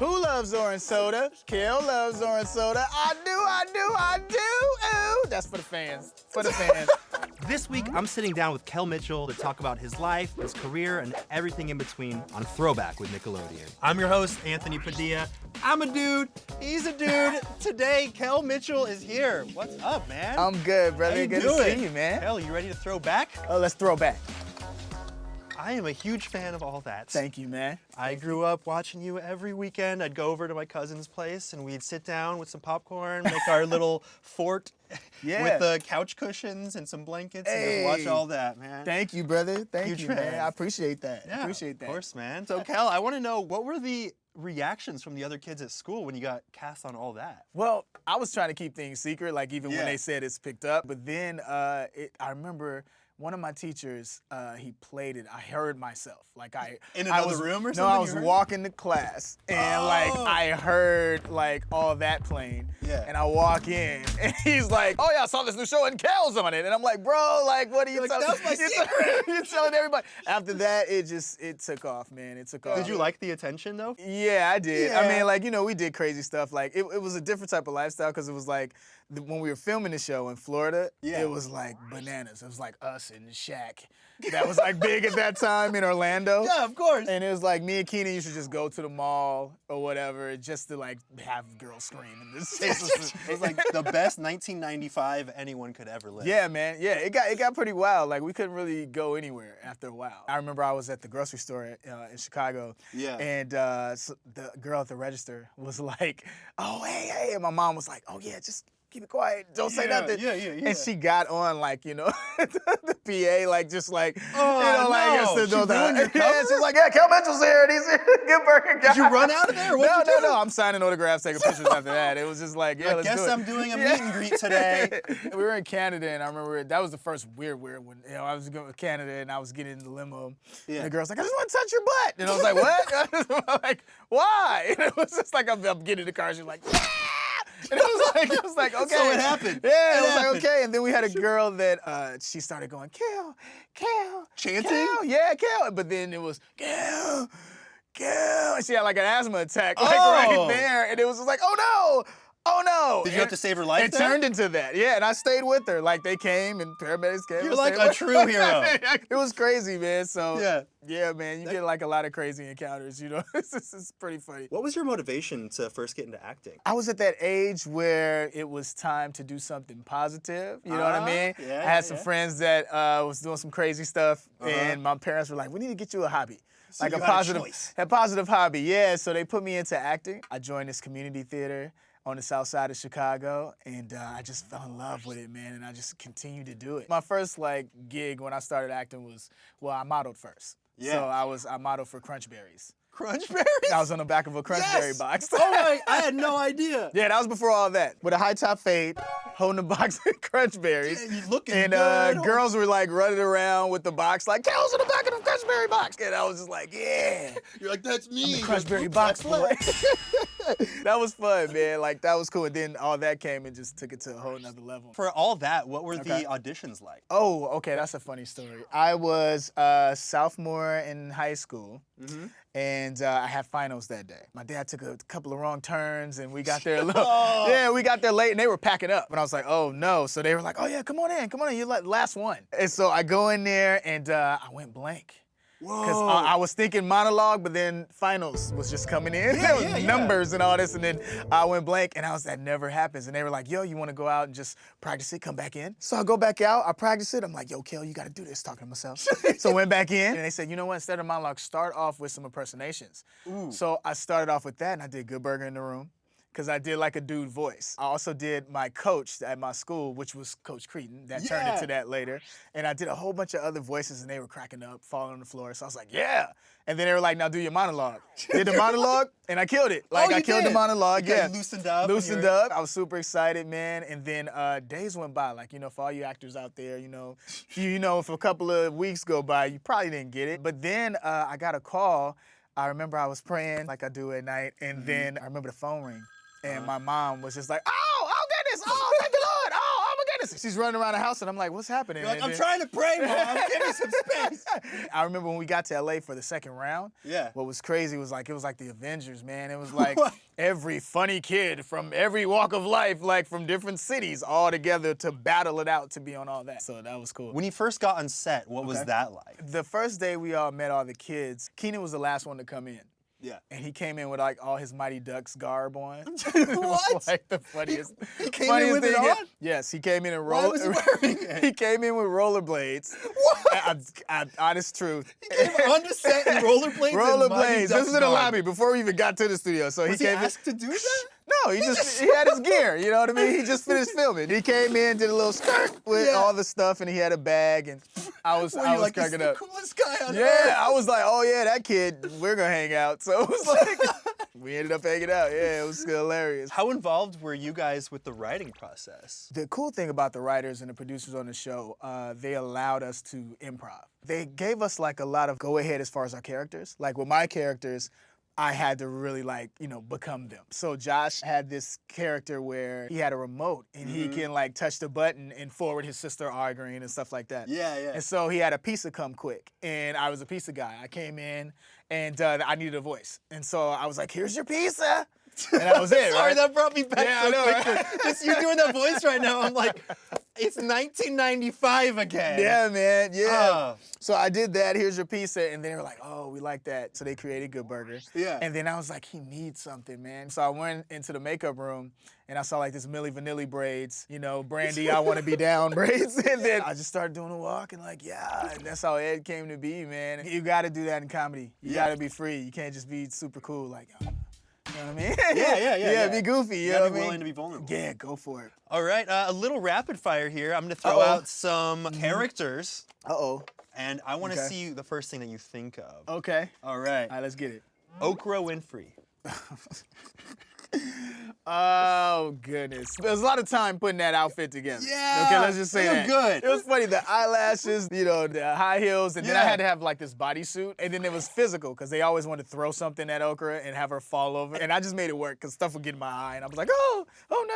Who loves orange soda? Kel loves orange soda. I do, I do, I do. Ooh, that's for the fans. For the fans. This week, I'm sitting down with Kel Mitchell to talk about his life, his career, and everything in between on Throwback with Nickelodeon. I'm your host, Anthony Padilla. I'm a dude. He's a dude. Today, Kel Mitchell is here. What's up, man? I'm good, brother. How you good doing? to see you, man. Kel, you ready to throw back? Oh, let's throw back. I am a huge fan of all that. Thank you, man. I grew up watching you every weekend. I'd go over to my cousin's place and we'd sit down with some popcorn, make our little fort Yeah. with the couch cushions and some blankets and just watch all that, man. Thank you, brother. Thank Huge you, fan. man. I appreciate that. Yeah, appreciate that. Of course, man. So, Kel, I want to know what were the reactions from the other kids at school when you got cast on all that? Well, I was trying to keep things secret, like even Yeah. when they said it's picked up. But then uh, it, I remember one of my teachers, uh, he played it. I heard myself, like I In I another was, room or something. No, I was walking to class, and like Oh. I heard like all that playing. Yeah. And I walk in, and he's like, "Oh yeah, I saw this new show and Kel's on it," and I'm like, "Bro, like, what are you Like, telling? "That's my you're, you're telling everybody." After that, it just it took off, man. It took off. Did you like the attention though? Yeah, I did. I mean, like, you know, we did crazy stuff. Like, it, it was a different type of lifestyle because it was like when we were filming the show in Florida, Yeah. it was like bananas. It was like us and Shaq. That was like big at that time in Orlando. Yeah, of course. And it was like me and Kenan used to just go to the mall or whatever just to like have girls scream. And this It was, it was like the best 1995 anyone could ever live. Yeah, man. Yeah, it got it got pretty wild. Like we couldn't really go anywhere after a while. I remember I was at the grocery store uh, in Chicago. Yeah. And uh, so the girl at the register was like, "Oh, hey, hey," and my mom was like, "Oh yeah, just." Keep it quiet. Don't say Yeah, nothing. yeah, yeah, yeah. And she got on like you know the PA like just like Oh, you know like no. it's the- She the- your yeah. She's like yeah, Kel Mitchell's here. And he's here. Good burger. Did you run out of there? What'd no, you no, do? no. I'm signing autographs, taking pictures after that. It was just like yeah, I let's guess do it. I'm doing a meet and greet today. we were in Canada, and I remember that was the first weird, weird one. You know, I was going to Canada, and I was getting in the limo. Yeah. And the girl's like, "I just want to touch your butt," and I was like, "What?" Like, "Why?" And it was just like I'm, I'm getting in the car. She's like, "Yeah." And it was like, it was like, okay. So it happened. Yeah, It it, was happened. like, okay. And then we had a girl that uh, she started going, Kel, Kel, Chanting? Kel, yeah, Kel. But then it was, Kel, Kel. And she had like an asthma attack, like Oh. right there. And it was just like, oh no, oh no. Did you have to save her life It there? turned into that, yeah. And I stayed with her. Like they came and paramedics came. You're like a true hero. it was crazy, man. So Yeah. yeah, man. You get like a lot of crazy encounters. You know, this it's pretty funny. What was your motivation to first get into acting? I was at that age where it was time to do something positive. You know what Ah, I mean? yeah, I had some yeah. friends that uh, was doing some crazy stuff, Uh-huh. and my parents were like, "We need to get you a hobby." like you a a positive, choice. a positive hobby, yeah. So they put me into acting. I joined this community theater on the south side of Chicago, and uh, I just fell in love with it, man. And I just continued to do it. My first like gig when I started acting was well, I modeled first. Yeah. So I was I modeled for Crunchberries. Crunchberries? I was on the back of a Crunchberry Yes! box. oh my, I had no idea. Yeah, that was before all that. With a high top fade, holding a box of crunch berries. Yeah, you looking and uh, good. girls were like running around with the box, like, Kel's in the back of the crunch berry box. And I was just like, yeah. You're like, that's me. The crunch berry box boy. that was fun, man. Like, that was cool. And then all that came and just took it to a whole nother level. For all that, what were Okay. the auditions like? Oh, okay, that's a funny story. I was a sophomore in high school, Mm-hmm. and uh, I had finals that day. My dad took a couple of wrong turns, and we got there a little. Oh. Yeah, we got there late, and they were packing up, and I was like, "Oh no!" So they were like, "Oh yeah, come on in, come on in, you're like last one." And so I go in there, and uh, I went blank. Because I, I was thinking monologue, but then finals was just coming in. Yeah, yeah, yeah. numbers and all this, and then I went blank, and I was that never happens. And they were like, "Yo, you want to go out and just practice it? Come back in." So I go back out, I practice it. I'm like, "Yo, Kel, you got to do this." Talking to myself. so I went back in, and they said, "You know what? Instead of monologue, start off with some impersonations." Ooh. So I started off with that, and I did Good Burger in the Room. Because I did like a dude voice. I also did my coach at my school, which was Coach Kreeton. That turned into that later. And I did a whole bunch of other voices, and they were cracking up, falling on the floor. So I was like, yeah. And then they were like, now do your monologue. Did the monologue, and I killed it. Like Oh, I killed the monologue. You yeah, loosened up Loosened up. I was super excited, man. And then uh, days went by. Like you know, for all you actors out there, you know, you, you know, if a couple of weeks go by, you probably didn't get it. But then uh, I got a call. I remember I was praying like I do at night, and Mm-hmm. then I remember the phone ring. And uh-huh. my mom was just like, "Oh, oh goodness, oh thank the Lord, oh, oh my goodness. She's running around the house, and I'm like, what's happening? Like, I'm then- trying to pray, mom. Give me some space. I remember when we got to LA for the second round. Yeah. What was crazy was like it was like the Avengers, man. It was like What? every funny kid from every walk of life, like from different cities, all together to battle it out to be on all that. So that was cool. When you first got on set, what was that like? the first day we all met all the kids, Kenan was the last one to come in. Yeah. And he came in with like all his Mighty Ducks garb on. What? like the funniest. he came in funniest with it thing. on? Yes, he came in and Why roll. was he he came in with rollerblades. What? I, I, honest truth. He Came on to set in rollerblades. Rollerblades. This was in the lobby before we even got to the studio. So Was he he came asked to do that? No, he just he had his gear. You know what I mean? He just finished filming. He came in, did a little skirt with Yeah. all the stuff, and he had a bag, and I was I was like, cracking the up. coolest guy on Yeah, earth? I was like, oh yeah, that kid, we're gonna hang out. So it was like, we ended up hanging out. Yeah, it was hilarious. How involved were you guys with the writing process? The cool thing about the writers and the producers on the show, uh, they allowed us to improv. They gave us like a lot of go ahead as far as our characters. Like with my characters, I had to really like, you know, become them. So Josh had this character where he had a remote and he Mm-hmm. can like touch the button and forward his sister arguing and stuff like that. Yeah, yeah. And so he had a pizza come quick, and I was a pizza guy. I came in, and uh, I needed a voice, and so I was like, "Here's your pizza," and that was it. Sorry, right? that brought me back Yeah, so I know, right? quickly. Just you doing that voice right now, I'm like, it's 1995 again. Yeah, man. Yeah. Ah. so I did that. Here's your pizza, and they were like, "Oh, we like that." So they created Good Burger. Yeah. And then I was like, "He needs something, man." So I went into the makeup room, and I saw like this Milli Vanilli braids, you know, Brandy, I want to be down braids, and then I just started doing a walk and like, yeah, and that's how Ed came to be, man. You got to do that in comedy. You Yeah. got to be free. You can't just be super cool, like. You know what I mean? Yeah, yeah, yeah, Yeah, yeah. be goofy. You, You know gotta what be I mean? willing to be vulnerable. Yeah, go for it. All right, uh, a little rapid fire here. I'm gonna throw Uh-oh. out some characters, Uh oh. and I want to Okay. see the first thing that you think of. Okay. All right. All right, let's get it. Oprah Winfrey. Oh goodness! There's a lot of time putting that outfit together. Yeah, Okay, let's just say that. good. It was funny. The eyelashes, you know, the high heels, and then I had to have like this bodysuit, and then it was physical because they always wanted to throw something at Okra and have her fall over, and I just made it work because stuff would get in my eye, and I was like, oh, oh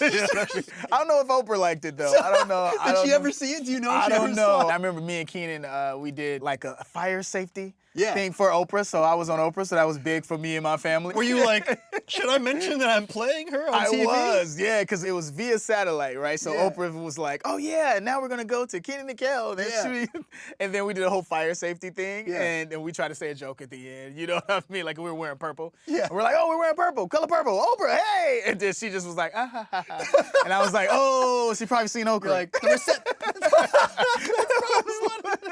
no. You know what I don't know if Oprah liked it though. I don't know. Did don't she know. ever see it? Do you know? I she don't know. it? I remember me and Kenan, uh, we did like a fire safety Yeah. thing for Oprah, so I was on Oprah, so that was big for me and my family. Were you like, should I mention that I'm playing her on I TV? was, yeah, because it was via satellite, right? So Yeah. Oprah was like, "Oh yeah, now we're gonna go to Kenan and Kel." Yeah. and then we did a whole fire safety thing, Yeah. and, and we tried to say a joke at the end. You know what I mean? Like we were wearing purple. Yeah. And we're like, "Oh, we're wearing purple, color purple, Oprah, hey!" And then she just was like, "Ah ha ha ha," and I was like, "Oh, she probably seen Oprah." Like, the recep-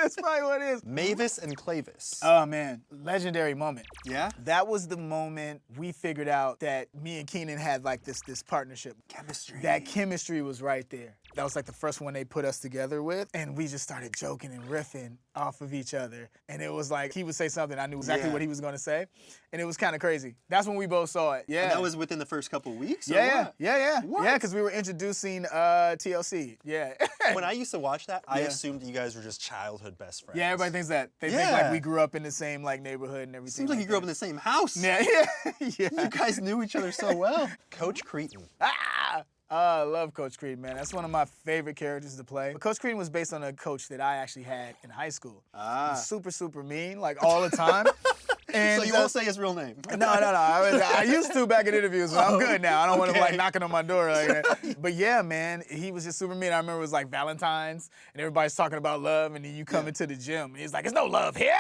That's probably what it is. Mavis and Clavis. Oh man, legendary moment. yeah? That was the moment we figured out that me and Kenan had like this this partnership. Chemistry. That chemistry was right there. That was like the first one they put us together with, and we just started joking and riffing off of each other. And it was like he would say something, I knew exactly Yeah. what he was gonna say, and it was kind of crazy. That's when we both saw it. Yeah. And that was within the first couple weeks? yeah, yeah, what? yeah, yeah, What? yeah, because we were introducing uh, TLC. Yeah. When I used to watch that, I Yeah. assumed you guys were just childhood best friends. yeah, everybody thinks that. They think like we grew up in the same like neighborhood and everything. Seems like you grew up in the same house. Yeah, yeah, yeah. You guys knew each other so well. Coach Kreeton. Ah! Oh, I love Coach Creed, man. That's one of my favorite characters to play. But Coach Creed was based on a coach that I actually had in high school. He Ah. was super, super mean, like all the time. and so you uh, won't say his real name. no, no, no. I, was- I used to back in interviews, but I'm good now. I don't want him like knocking on my door like that. But yeah, man, he was just super mean. I remember it was like Valentine's, and everybody's talking about love, and then you come into the gym, and he's like, "There's no love here.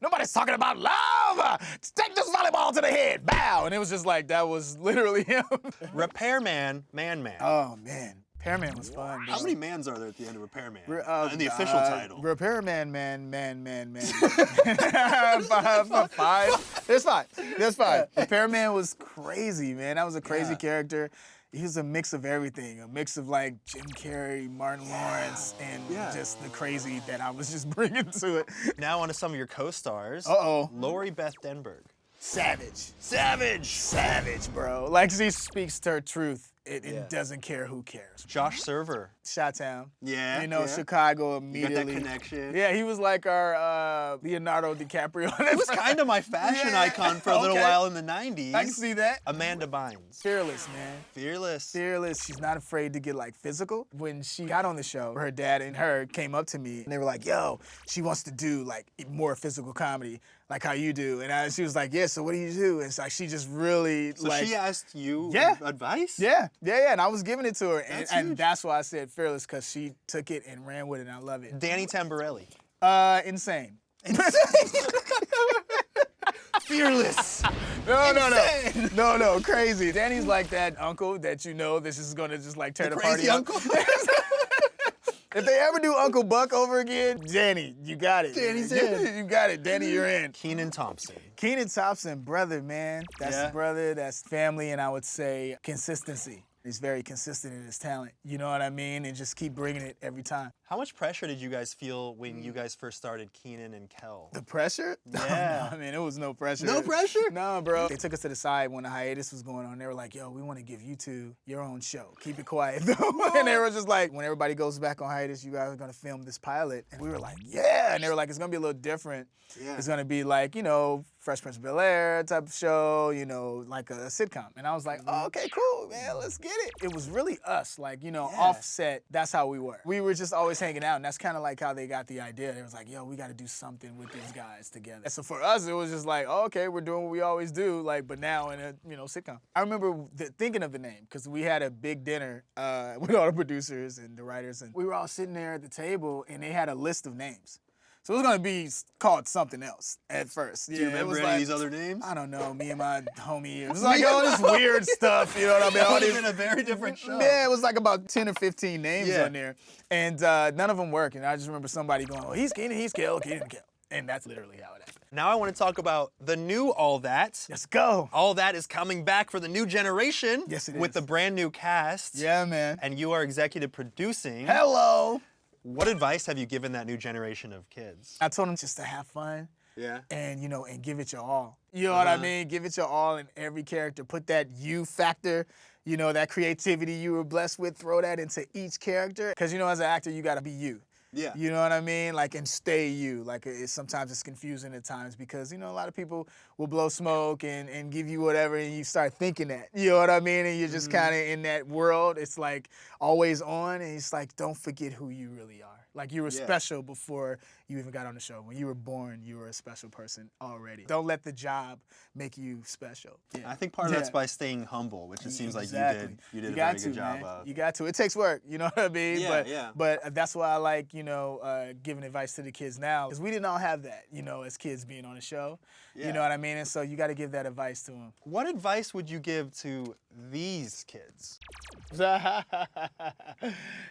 Nobody's talking about love. Take this volleyball to the head, bow." And it was just like that was literally him. Repairman, Man Man. oh man, Pearman was fun. How many mans are there at the end of Repairman? Re- uh, in the official uh, title. Repairman, man, man, man, man. five, five, five. There's five. There's five. Repairman was crazy, man. That was a crazy Yeah. character. He was a mix of everything, a mix of like Jim Carrey, Martin Lawrence, and Yeah. just the crazy that I was just bringing to it. now on to some of your co-stars. Uh-oh. Lori Beth Denberg. Savage. Savage. Savage, bro. Like she speaks her truth It, it Yeah. doesn't care who cares. Josh Server. Chi-town. Yeah, You know, yeah. Chicago You got that connection. Yeah, he was like our uh, Leonardo DiCaprio. He was kind of my fashion Yeah, icon for a little okay. while in the 90s. I can see that. Amanda Bynes. Fearless, man. Fearless. Fearless. She's not afraid to get like physical. When she got on the show, her dad and her came up to me and they were like, "Yo, she wants to do like more physical comedy, like how you do." And I, she was like, "Yeah, so what do you do?" And it's like she just really So like. she asked you Yeah. advice? yeah, yeah, yeah, and I was giving it to her, and That's and huge. that's why I said fearless because she took it and ran with it, and I love it. Danny Tamborelli. Uh, insane. Fearless. No, no, Insane. no, no, no, crazy. Danny's like that uncle that you know this is gonna just like tear the, party Crazy up. uncle. If they ever do Uncle Buck over again, Danny, you got it. Danny's you, in. You got it, Danny. You're in. Kenan Thompson. Kenan Thompson, brother, man. That's Yeah. brother. That's family, and I would say consistency. He's very consistent in his talent. You know what I mean? And just keep bringing it every time. How much pressure did you guys feel when you mm. guys first started Kenan and Kel? The pressure? Oh, yeah. I mean, it was no pressure. No pressure? No, bro. They took us to the side when the hiatus was going on. They were like, yo, we want to give you two your own show. Keep it quiet, though. and they were just like, when everybody goes back on hiatus, you guys are going to film this pilot. And we were like, yeah. And they were like, it's going to be a little different. Yeah. It's going to be like, you know, Fresh Prince of Bel Air type of show, you know, like a sitcom. And I was like, oh, okay, cool, man, let's get it. It was really us, like, you know, Yeah. offset. That's how we were. We were just always hanging out, and that's kind of like how they got the idea. They was like, yo, we got to do something with these guys together. And so for us, it was just like, oh, okay, we're doing what we always do, like, but now in a, you know, sitcom. I remember th- thinking of the name because we had a big dinner uh, with all the producers and the writers, and we were all sitting there at the table, and they had a list of names. So it was gonna be called something else at first. Yeah, Do you it remember any of like- these other names? I don't know. Me and my homie. It was like all this weird stuff. You know what I mean? That All would have been a very different show. Yeah, it was like about 10 or 15 names Yeah. on there. And uh, none of them worked. And I just remember somebody going, oh, he's Kenan, he's Kel, Kenan, Kel. And that's literally how it happened. Now I want to talk about the new All That. Let's go. All That is coming back for the new generation. Yes, it With is. the brand new cast. Yeah, man. And you are executive producing. Hello. What advice have you given that new generation of kids? I told them just to have fun. Yeah. and you know and give it your all you know what i Uh-huh. mean give it your all in every character put that you factor you know that creativity you were blessed with throw that into each character because you know as an actor you got to be you Yeah. you know what i mean like and stay you like it's sometimes it's confusing at times because you know a lot of people will blow smoke and, and give you whatever and you start thinking that you know what i mean and you're just Mm-hmm. kind of in that world it's like always on and it's like don't forget who you really are like you were Yeah. special before you even got on the show. When you were born, you were a special person already. Don't let the job make you special. Yeah. I think part of that's by staying humble, which it seems like you did. You did a got very good to, job man. of. You got to. It takes work. You know what I mean? Yeah, but, yeah. But that's why I like, you know, uh, giving advice to the kids now. Because we didn't all have that, you know, as kids being on the show. Yeah. You know what I mean? And so you got to give that advice to them. What advice would you give to these kids?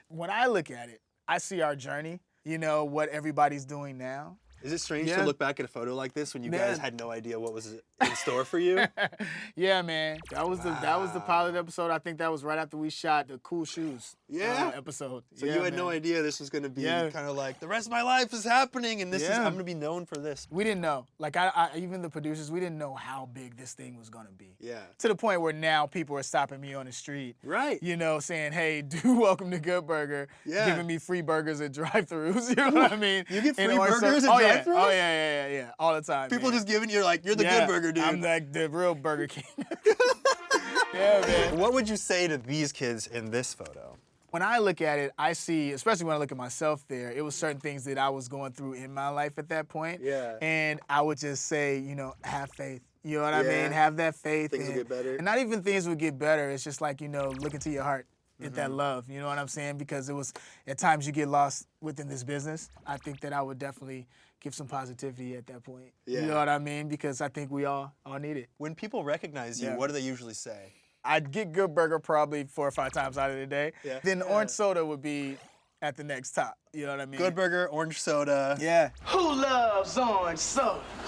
when I look at it, I see our journey, you know, what everybody's doing now. Is it strange Yeah. to look back at a photo like this when you guys had no idea what was in store for you? yeah, man. That was the that was the pilot episode. I think that was right after we shot the cool shoes Yeah? uh, episode. So Yeah, you had no idea this was going to be Yeah. kind of like the rest of my life is happening, and this is I'm going to be known for this. We didn't know. Like I, I even the producers, we didn't know how big this thing was gonna be. Yeah. To the point where now people are stopping me on the street. Right. You know, saying, "Hey, do welcome to Good Burger," Yeah. giving me free burgers at drive-throughs. You know what I mean? You get free burgers at oh, yeah. Oh yeah, yeah, yeah, yeah, all the time. People man. just giving you like you're the Yeah, good burger dude. I'm like the real Burger King. yeah, man. what would you say to these kids in this photo? when I look at it, I see, especially when I look at myself there, it was certain things that I was going through in my life at that point. Yeah. And I would just say, you know, have faith. You know what I Yeah. mean? Have that faith. Things will and, get better. And not even things will get better. It's just like, you know, look into your heart. Get Mm-hmm. that love. You know what I'm saying? Because it was at times you get lost within this business. I think that I would definitely give some positivity at that point. Yeah. You know what I mean? Because I think we all all need it. When people recognize you, Yeah. what do they usually say? I'd get Good Burger probably four or five times out of the day. Yeah. Then Yeah. orange soda would be at the next top. You know what I mean? Good burger, orange soda. Yeah. Who loves orange soda?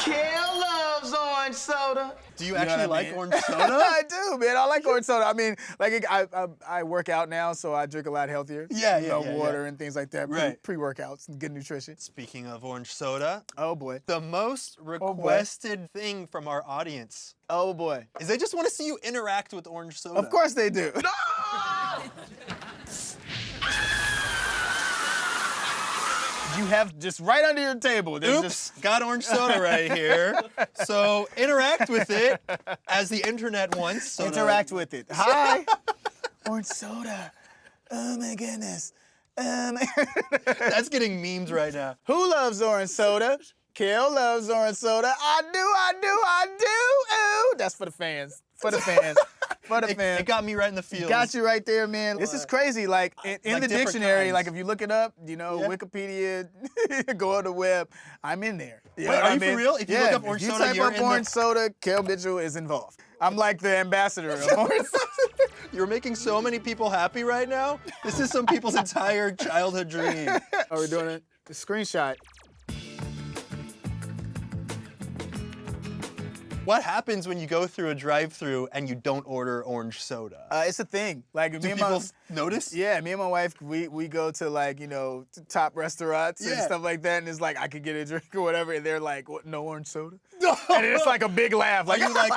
Kel loves orange orange soda. Do you know actually what I like mean? orange soda? I do, man. I like orange soda. I mean, like I, I, I work out now, so I drink a lot healthier. Yeah, You yeah, know, yeah, water and things like that. Pre- Right. Pre-workouts, and good nutrition. Speaking of orange soda, Oh boy. the most oh, boy. requested thing from our audience Oh boy. is they just want to see you interact with orange soda. Of course they do. You have just right under your table. There's Oops, just got orange soda right here. So interact with it as the internet wants. Interact with it. Hi. Orange soda. Oh my goodness. Um, That's getting memes right now. who loves orange soda? Kel loves orange soda. I do, I do, I do. Ooh, that's for the fans. For the fans. For the It, fans. it got me right in the field. Got you right there, man. This is crazy. Like in, in Like the dictionary, kinds. like if you look it up, you know, Yeah. Wikipedia, go on the web, I'm in there. You Wait, what are I you for real? If you yeah, look up orange if you soda, type you're up in the- orange soda, Kel Mitchell is involved. I'm like the ambassador of orange soda. You're making so many people happy right now. This is some people's entire childhood dream. Are we doing it? The screenshot. What happens when you go through a drive-through and you don't order orange soda? Uh, it's a thing. Like Do me and people my notice? yeah, me and my wife, we we go to like you know top restaurants and stuff like that, and it's like I could get a drink or whatever, and they're like, "What? No orange soda?" and it's like a big laugh. Like you like,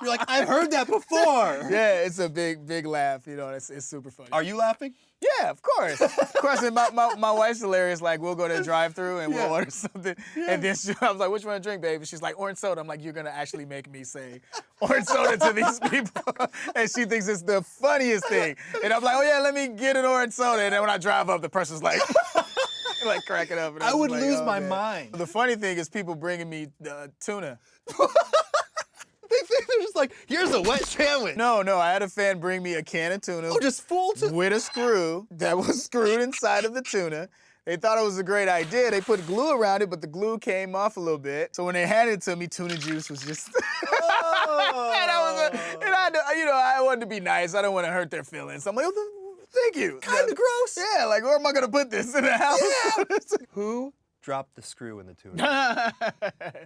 you're like, I've heard that before. yeah, it's a big big laugh. You know, it's it's super funny. Are you laughing? Yeah, of course. of course. And my, my, my wife's hilarious. Like, we'll go to a drive through and Yeah. we'll order something. And then she, I was like, which one to drink, baby? She's like, orange soda. I'm like, you're going to actually make me say orange soda to these people. and she thinks it's the funniest thing. And I'm like, oh, yeah, let me get an orange soda. And then when I drive up, the person's like, like cracking up. And I I'm would like, lose oh, my man. mind. The funny thing is people bringing me uh, tuna. They're just like, here's a wet sandwich. No, no, I had a fan bring me a can of tuna. Oh, just full to. with a screw that was screwed inside of the tuna. They thought it was a great idea. They put glue around it, but the glue came off a little bit. So when they handed it to me, tuna juice was just. oh. and I was, a, and I, you know, I wanted to be nice. I don't want to hurt their feelings. So I'm like, oh, th- thank you. Kinda gross. Yeah, like where am I gonna put this in the house? Yeah. Who dropped the screw in the tuna?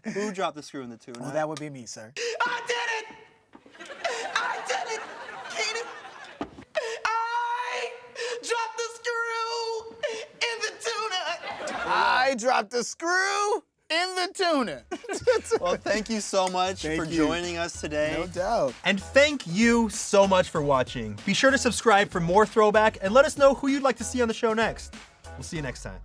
Who dropped the screw in the tuna? well, that would be me, sir. I did it! I did it! Kenan! I dropped the screw in the tuna! I dropped the screw in the tuna. Well, thank you so much Thank for you. joining us today. no doubt. And thank you so much for watching. Be sure to subscribe for more throwback and let us know who you'd like to see on the show next. We'll see you next time.